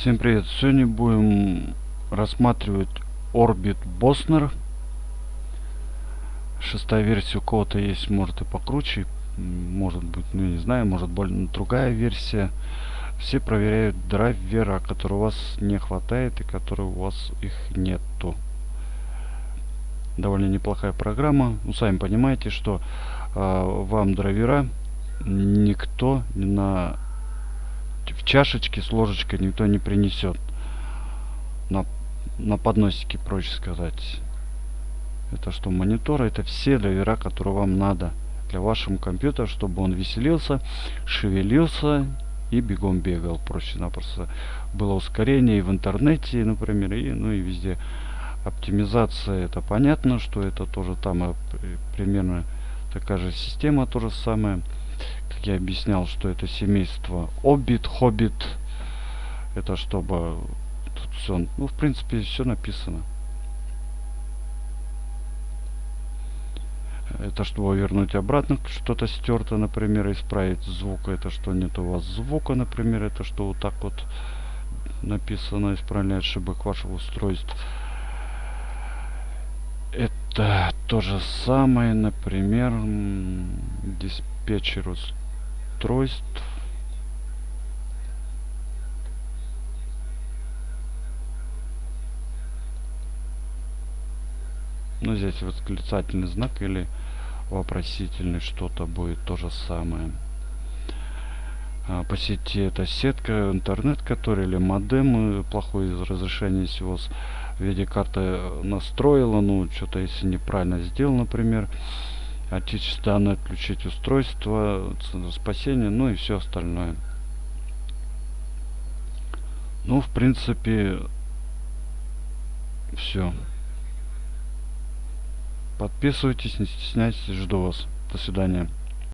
Всем привет! Сегодня будем рассматривать Orbit Bosner. Шестая версия у кого-то есть, может и покруче, может быть, ну не знаю, может более другая версия. Все проверяют драйвера, который у вас не хватает и который у вас их нету. Довольно неплохая программа. Ну, сами понимаете, что э, вам драйвера никто на в чашечке с ложечкой никто не принесет. На, на подносике, проще сказать. Это что, монитор? Это все драйвера, которые вам надо для вашего компьютера, чтобы он веселился, шевелился и бегом бегал. Проще-напросто было ускорение и в интернете, например, и, ну и везде. Оптимизация, это понятно, что это тоже там э, примерно такая же система, то же самое как я объяснял, что это семейство Обит, Хоббит. Это чтобы тут все, ну, в принципе, все написано. Это чтобы вернуть обратно что-то стерто, например, исправить звук. Это что нет у вас звука, например. Это что вот так вот написано, исправлять ошибок вашего устройства. Это то же самое, например, диспетчер устройств. Ну, здесь восклицательный знак или вопросительный что-то будет то же самое. А, по сети это сетка, интернет, который или модем, плохое разрешение всего видеокарта настроила, ну, что-то если неправильно сделал, например, отечество данные отключить устройство, спасение, ну и все остальное. Ну, в принципе, все. Подписывайтесь, не стесняйтесь, жду вас. До свидания.